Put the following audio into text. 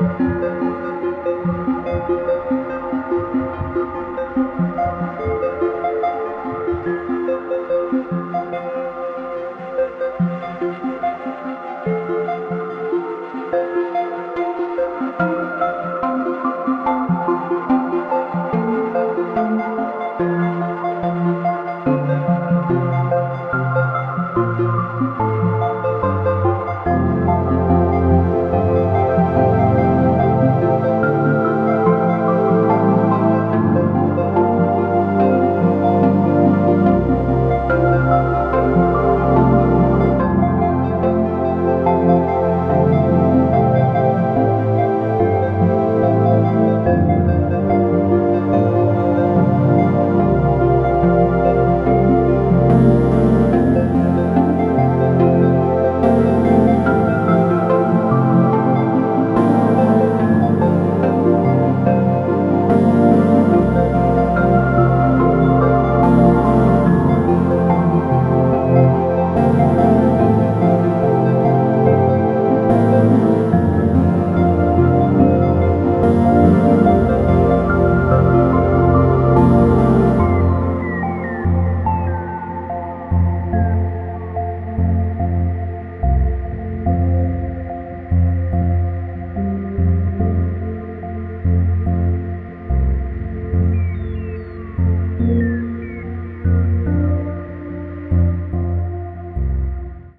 Música